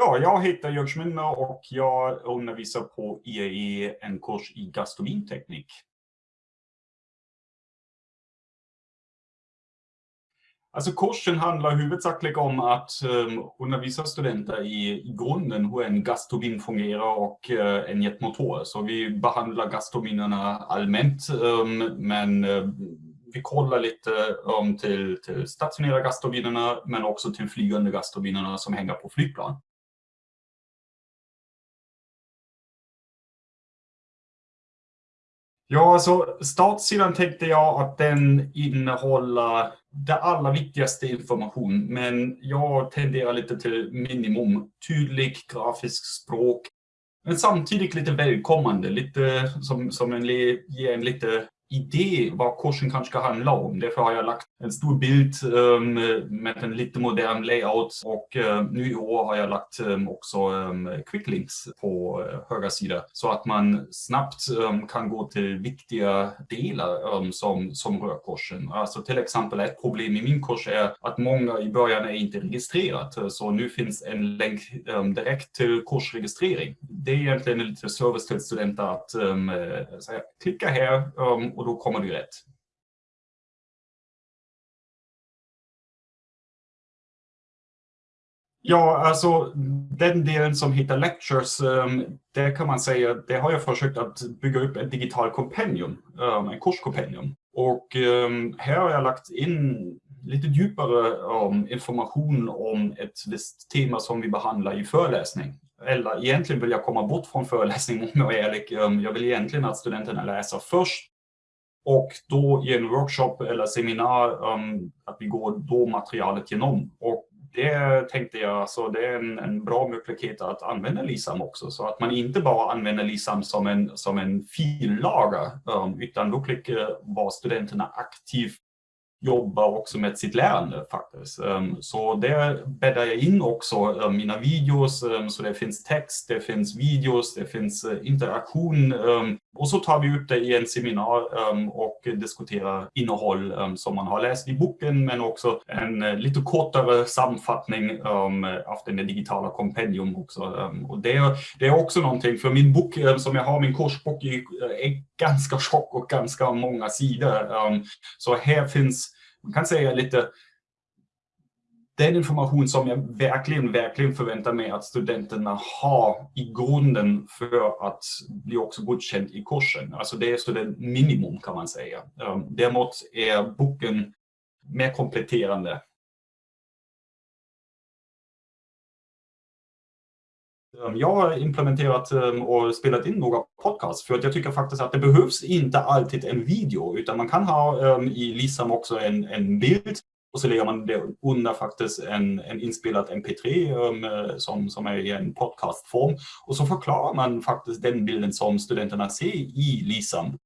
Ja, jag heter Jörg Schminner och jag undervisar på IAE en kurs i gastronomteknik. Alltså kursen handlar huvudsakligen om att um, undervisa studenter i, i grunden hur en gasturbin fungerar och uh, en jetmotor. Så vi behandlar gasturbinerna allmänt, um, men uh, vi kollar lite um, till, till stationära gasturbinerna men också till flygande gasturbinerna som hänger på flygplan. Ja, så startsidan tänkte jag att den innehåller det allra viktigaste information, men jag tenderar lite till minimum. Tydlig, grafisk språk, men samtidigt lite välkommande, lite som, som en, ger en lite idé vad kursen kanske ska handla om. Därför har jag lagt en stor bild um, med en lite modern layout och um, nu i år har jag lagt um, också um, quicklinks på uh, högra sida så att man snabbt kan gå till viktiga delar som, som rör kursen. Alltså till exempel ett problem i min kurs är att många i början är inte registrerat så nu finns en länk direkt till kursregistrering. Det är egentligen lite service till studenter att eh, säga, klicka här och då kommer du rätt. Ja, alltså den delen som heter Lectures, um, det kan man säga, det har jag försökt att bygga upp ett digitalt kompendium, um, en kurskompendium. Och um, här har jag lagt in lite djupare um, information om ett visst tema som vi behandlar i föreläsning. Eller egentligen vill jag komma bort från föreläsning om jag är ärlig. Jag vill egentligen att studenterna läser först och då i en workshop eller seminar um, att vi går då materialet genom. Och det tänkte jag, så det är en, en bra möjlighet att använda LISAM också. Så att man inte bara använder LISAM som en, som en fillager, um, utan då klickar var studenterna aktivt jobbar också med sitt lärande faktiskt. Um, så där bäddar jag in också um, mina videos, um, så det finns text, det finns videos, det finns uh, interaktion. Um, och så tar vi ut det i en seminar um, och diskuterar innehåll um, som man har läst i boken, men också en uh, lite kortare sammanfattning um, av den digitala kompendium också. och det, det är också någonting, för min bok som jag har, min kursbok, är, eh, är ganska tjock och ganska många sidor. så här finns man kan säga lite den information som jag verkligen, verkligen förväntar mig att studenterna har i grunden för att bli också godkänd i kursen. Alltså det är student minimum kan man säga. Ehm, däremot är boken mer kompletterande. Ehm, jag har implementerat ehm, och spelat in några podcasts för att jag tycker faktiskt att det behövs inte alltid en video utan man kan ha i Lisam också en, en bild och så lägger man det under faktiskt en, en inspelad mp3 um, som, som är i en podcastform och så förklarar man faktiskt den bilden som studenterna ser i Lisam.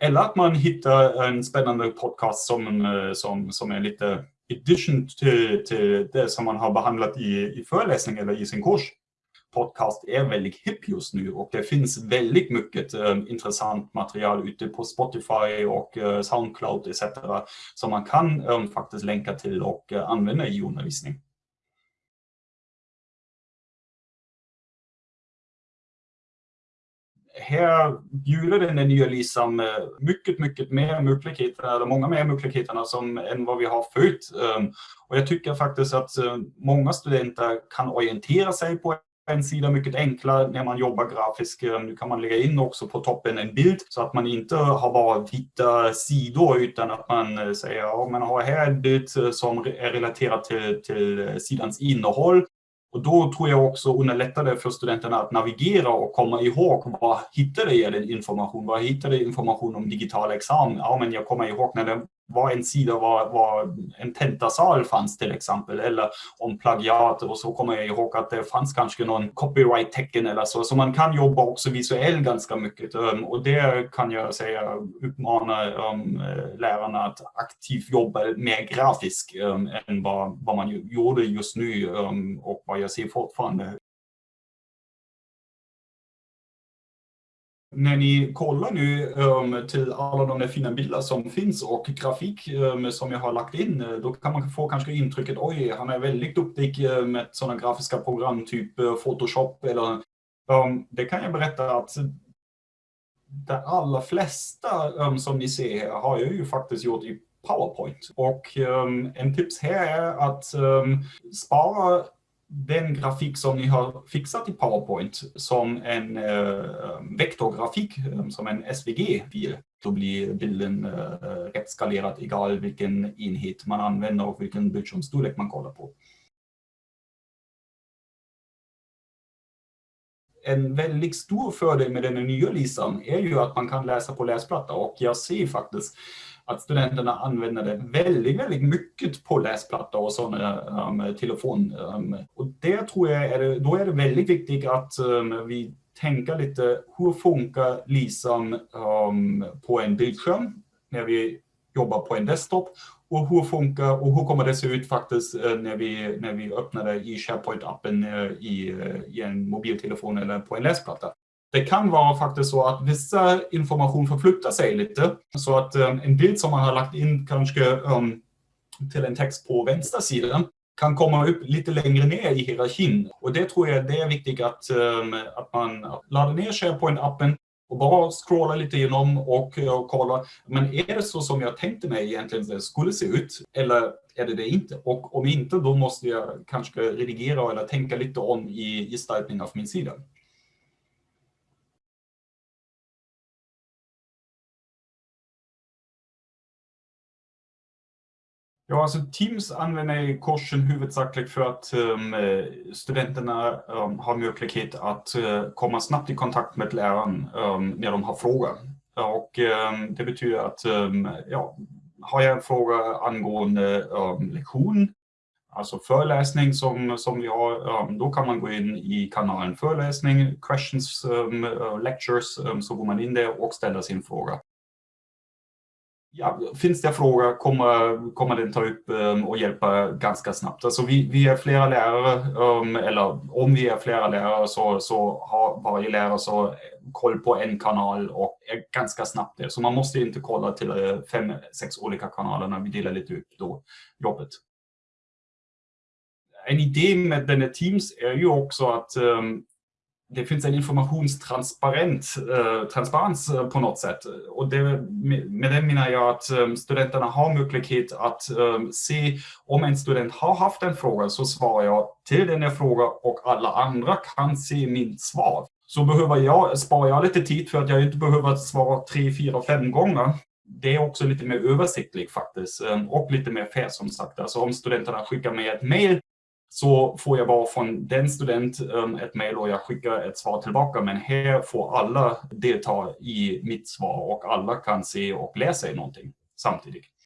Eller att man hittar en spännande podcast som, uh, som, som är lite addition till, till det som man har behandlat i, i föreläsning eller i sin kurs podcast är väldigt hipp just nu och det finns väldigt mycket eh, intressant material ute på Spotify och eh, Soundcloud etc. som man kan eh, faktiskt länka till och eh, använda i undervisning. här bjuder den nya LISAM eh, mycket, mycket mer möjligheter, eller många mer möjligheter som, än vad vi har förut. Eh, och jag tycker faktiskt att många studenter kan orientera sig på en sida mycket enklare när man jobbar grafiskt. Eh, nu kan man lägga in också på toppen en bild så att man inte har bara vita sidor utan att man eh, säger ja, man har här en bild eh, som är relaterad till, till sidans innehåll. Och då tror jag också underlättar det för studenterna att navigera och komma ihåg vad hittade jag den information? Vad hittade jag information om digital examen? Ja, men jag kommer ihåg när det var en sida var, var en tentasal fanns till exempel eller om plagiat och så kommer jag ihåg att det fanns kanske någon copyright-tecken eller så. Så man kan jobba också visuellt ganska mycket um, och det kan jag säga uppmana um, lärarna att aktivt jobba mer grafiskt um, än vad, vad man gjorde just nu um, och vad jag ser fortfarande när ni kollar nu um, till alla de där fina bilder som finns och grafik um, som jag har lagt in, då kan man få kanske intrycket oj, han är väldigt duktig um, med sådana grafiska program, typ uh, Photoshop eller um, det kan jag berätta att de allra flesta um, som ni ser här har jag ju faktiskt gjort i PowerPoint. Och um, en tips här är att um, spara den grafik som ni har fixat i PowerPoint som en eh, vektorgrafik, eh, som en SVG-fil. Då blir bilden uh, rätt skalerad egal vilken enhet man använder och vilken bildskärmsstorlek man kollar på. en väldigt stor fördel med den nya lisan är ju att man kan läsa på läsplatta och jag ser faktiskt att studenterna använder det väldigt, väldigt mycket på läsplatta och sådana um, telefon. Um, och det tror jag är, då är det väldigt viktigt att um, vi tänker lite, hur funkar lisan um, på en bildskärm när vi jobbar på en desktop och hur funkar och hur kommer det se ut faktiskt eh, när vi, när vi öppnar det i SharePoint-appen eh, i, eh, i en mobiltelefon eller på en läsplatta. Det kan vara faktiskt så att vissa information förflyttar sig lite. Så att eh, en bild som man har lagt in kanske um, till en text på vänstra sidan kan komma upp lite längre ner i hierarkin. Och det tror jag det är viktigt att, um, att man laddar ner SharePoint-appen och bara scrolla lite igenom och, eh, och kolla, men är det så som jag tänkte mig egentligen det skulle se ut? Eller är det det inte? Och om inte, då måste jag kanske redigera eller tänka lite om i gestaltning av min sida. Ja, alltså Teams använder kursen huvudsakligen för att um, studenterna um, har möjlighet att uh, komma snabbt i kontakt med läraren um, när de har frågor. Och det betyder att ja, har jag en fråga angående lektion, alltså föreläsning som, som vi har, då kan man gå in i kanalen föreläsning, questions, uh, lectures, så går man in där och ställer sin fråga. Ja, finns det frågor kommer, kommer den ta upp um, och hjälpa ganska snabbt. Alltså vi, vi är flera lärare, um, eller om vi är flera lärare så, så har varje lärare så eh, koll på en kanal och är ganska snabbt där. Så man måste inte kolla till uh, fem, sex olika kanaler när vi delar lite upp då jobbet. En idé med den här Teams är ju också att um, det finns en informationstransparens eh, transparens eh, på något sätt. Och det, med det menar jag att eh, studenterna har möjlighet att eh, se om en student har haft en fråga så svarar jag till den här frågan och alla andra kan se mitt svar. Så behöver jag, sparar jag lite tid för att jag inte behöver svara tre, fyra, fem gånger. Det är också lite mer översiktligt faktiskt eh, och lite mer fair som sagt. Alltså om studenterna skickar mig ett mail så får jag bara från den student um, ett mejl och jag skickar ett svar tillbaka. Men här får alla delta i mitt svar och alla kan se och läsa någonting samtidigt.